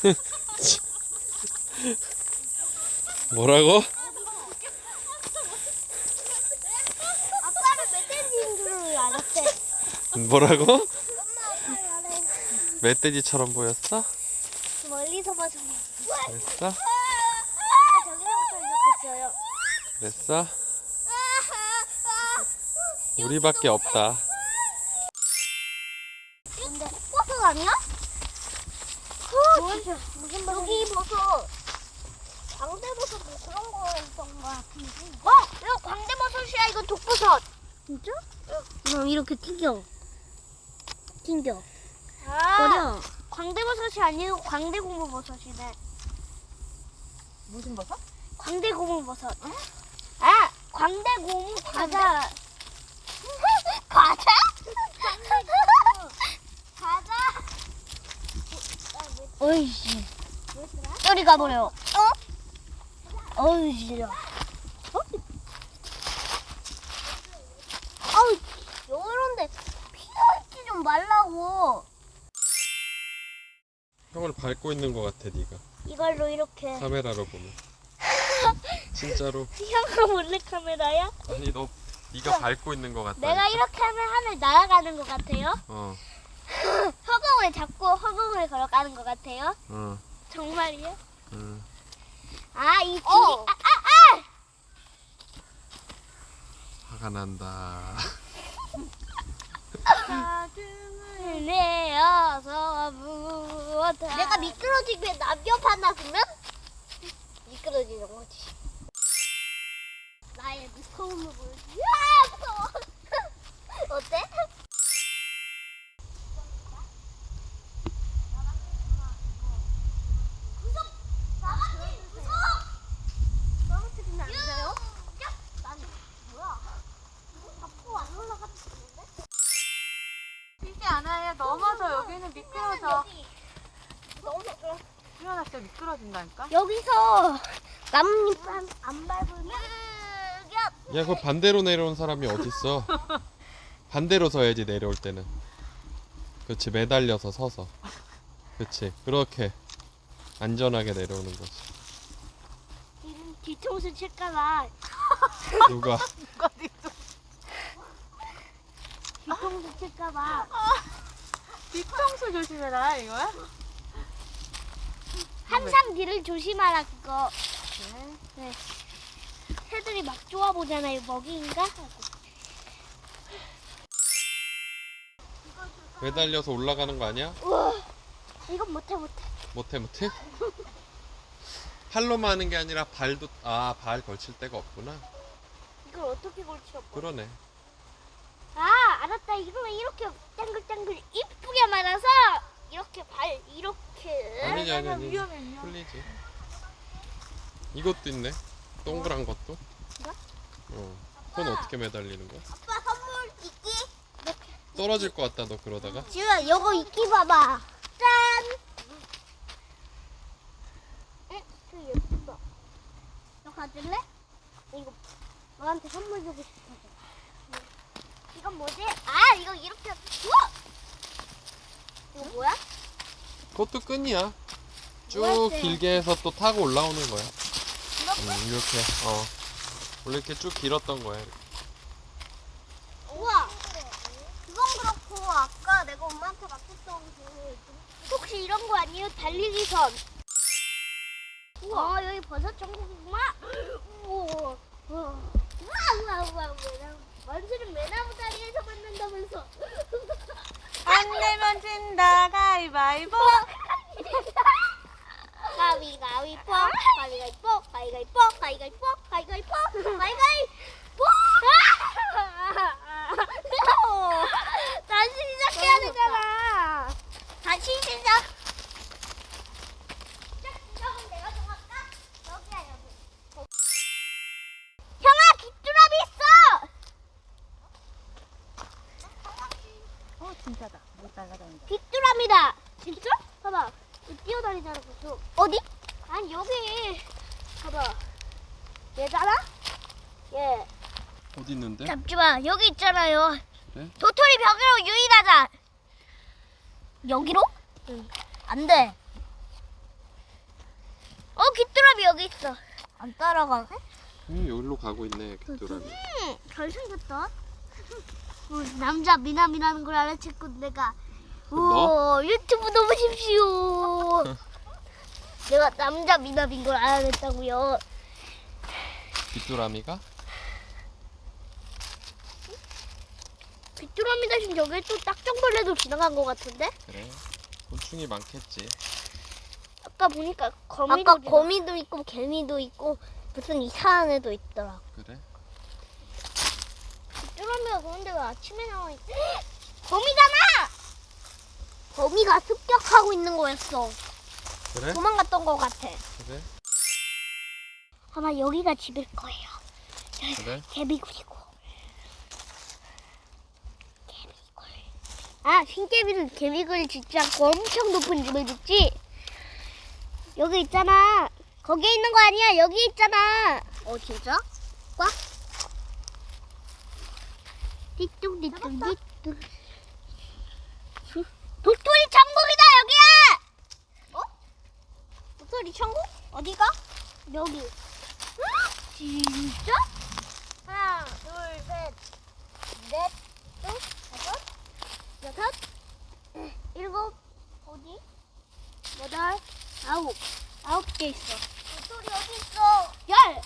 뭐라고? 아빠를 내 때린 줄 알았대. 뭐라고? 멧돼지처럼 보였어? 멀리서 봐서. 그랬어? 아 저기서부터 시작했어요. 그랬어? 우리밖에 없다. 근데 버섯 아니야? 무슨 무슨 버섯? 여기 버섯. 광대버섯 뭐 그런 거였던 거 같은데. 어, 이거 광대버섯이야. 이거 독버섯. 진짜? 그럼 이렇게 튕겨. 튕겨. 아, 버려. 광대버섯이 아니고 광대고무버섯이네. 무슨 버섯? 광대고무버섯. 아, 광대고무 과자. 과자? 과자? 어이씨. 저리 가버려. 어? 어이씨. 어? 아우, 요런데 피어있지 좀 말라고. 형을 밟고 있는 것 같아, 네가. 이걸로 이렇게. 카메라로 보면. 진짜로. 형아 몰래 카메라야? 아니 너 네가 밟고 있는 것 같다. 내가 이렇게 하면 하늘 날아가는 것 같아요? 어, 허공을 잡고 허공을 걸어가는 것 같아요? 어, 정말이요? 응. 아, 이 길이. 어. 아, 아, 화가 난다. 아! 내어서 무엇 내가 미끄러지게 하나 두면 미끄러지는 거지. 나의 무서움을 보여줘. 야, 무서워. 어때? 넘어져. 여기는 미끄러져. 수연아 진짜 미끄러진다니까? 여기서 나뭇잎 안, 안 밟으면 야, 그 반대로 내려온 사람이 어딨어? 반대로 서야지 내려올 때는. 그렇지, 매달려서 서서. 그렇지, 그렇게 안전하게 내려오는 거지. 뒤- 뒤통수 칠까봐 누가? 누가 뒤통- 뒤통수 칠까봐 뒤통수 조심해라 이거야? 항상 뒤를 조심하라 그거 네. 새들이 막 좋아 보잖아요 먹이인가? 매달려서 올라가는 거 아니야? 우와 이건 못해 못해 못해, 못해? 팔로만 하는 게 아니라 발도, 아, 발 걸칠 데가 없구나. 이걸 어떻게 걸쳐 그러네. 아 알았다 이거는 이렇게 짱글짱글 이쁘게 말아서 이렇게 발 이렇게 아니지, 아니, 아니. 위험해 위험해. 풀리지. 이것도 있네. 동그란 것도. 이거? 어. 손 어떻게 매달리는 거야? 아빠 선물 있기 이렇게 떨어질 것 같다, 너 그러다가. 지우야 요거 이끼 봐봐 짠 응? 그 예쁘다 너 가질래? 이거 너한테 선물 주고 싶어서 이건 뭐지? 아 이거 이렇게 우와 이거 뭐야? 그것도 끈이야. 쭉 뭐였지? 길게 해서 또 타고 올라오는 거야. 이렇게? 음, 이렇게, 어. 원래 이렇게 쭉 길었던 거야. 우와 그건 그렇고 아까 내가 엄마한테 맡겼던 그 혹시 이런 거 아니에요? 달리기 선 우와 아, 여기 버섯 전국이구만 우와 우와 우와 우와 우와 완전히 매나무 다리에서 만난다면서 안 내면 진다 가위 바위보. 가위 가위 뽀 가위 가위 뽀 가위 가위 뽀 가위 가위 뽀 가위 가위 뽀 가위 가위뽀 다시 시작해야 되잖아 다시 시작 시작은 내가 정할까? 여기야 여기 형아 귀뚜라미 있어 어 진짜다. 못 날라다닌다. 귀뚜라미다 진짜? 봐봐 여기 뛰어다니잖아 계속 어디? 아니 여기 봐봐 얘잖아? 얘 어디 있는데? 잠시만 여기 있잖아요 그래? 도토리 벽으로 유인하자 여기로? 응 안돼 어 귀뚜라미 여기 있어. 안 따라가네? 음 여기로 가고 있네 귀뚜라미 응, 잘생겼다. 어, 남자 미남이라는 걸 알아챘고 내가 너? 오 유튜브 넣으십시오. 내가 남자 미남인 걸 알아냈다고요. 귀뚜라미가? 귀뚜라미 대신 여기 또 딱정벌레도 지나간 것 같은데? 그래 곤충이 많겠지 아까 보니까 거미도 아까 거미도 있고 개미도 있고 무슨 이상한 애도 있더라. 그래? 귀뚜라미가 그런데 왜 아침에 나와 있? 거미잖아. 거미가 습격하고 있는 거였어. 그래? 도망갔던 것 같아. 그래? 아마 여기가 집일 거예요. 그래? 개미굴이고. 개미굴. 아, 흰개미는 개미굴 짓지 않고 엄청 높은 집을 짓지? 여기 있잖아. 거기에 있는 거 아니야. 여기 있잖아. 어, 진짜? 꽉? 띠뚱띠뚱 띠뚱. 도토리 천국이다, 여기야! 어? 도토리 천국? 어디가? 여기. 진짜? 하나, 둘, 셋, 넷, 넷, 다섯, 여섯, 일곱, 어디? 여덟, 아홉. 아홉 개 있어. 도토리 여기 있어. 열.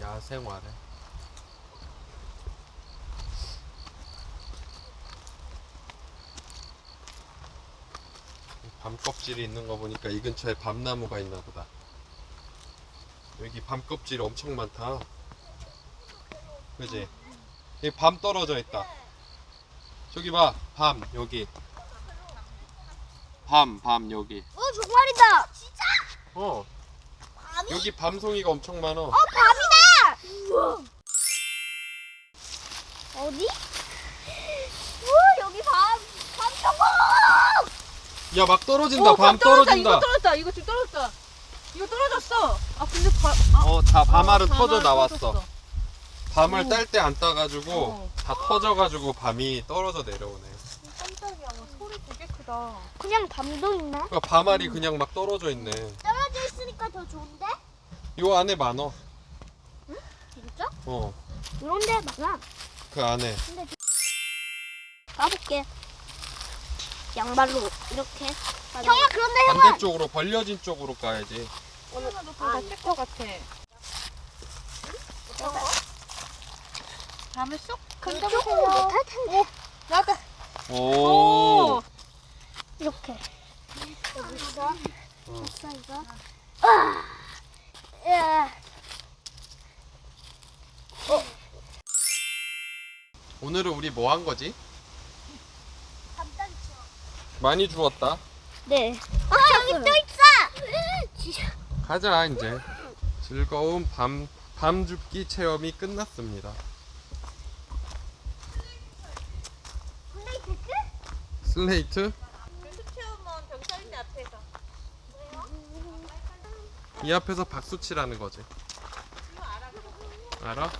야생화래 밤 껍질이 있는 거 보니까 이 근처에 밤나무가 있나 보다 여기 밤 껍질 엄청 많다 그지? 여기 밤 떨어져 있다 저기 봐밤 여기 밤밤 여기 어, 정말이다. 진짜? 어 밤이? 여기 밤송이가 엄청 많어 어, 밤이다. 우와. 어디? 우와, 여기 밤, 밤 천국. 야 막 떨어진다 어, 밤 떨어졌다. 이거 떨어진다 떨어졌다. 이거 지금 떨어졌다. 이거 떨어졌어. 아 근데 바, 아, 어다 밤알은 아, 터져 나왔어 터졌어. 밤을 오. 딸때 안 따가지고 어. 다 터져가지고 밤이 떨어져 내려오네. 깜짝이야. 와, 소리 되게 크다. 그냥 밤도 있나? 그러니까 밤알이 그냥 막 떨어져 있네. 떨어져 있으니까 더 좋은데? 요 안에 많어. 진짜? 어, 이런 데 많아. 그 안에. 가볼게. 양발로 이렇게. 형아 그런데 형아. 반대쪽으로 벌려진 쪽으로 가야지. 오늘도 다쓸것 같아. 밤에 쏙 간다보세요. 못할 텐데. 나다. 오. 이렇게. 여기서 어. 있어 이거. 아. 야. 오늘은 우리 뭐 한 거지? 많이 주웠다. 네. 아 여기 또 있어. 가자 이제. 즐거운 밤 밤줍기 체험이 끝났습니다. 슬레이트? 이 앞에서 박수 치라는 거지. 알아?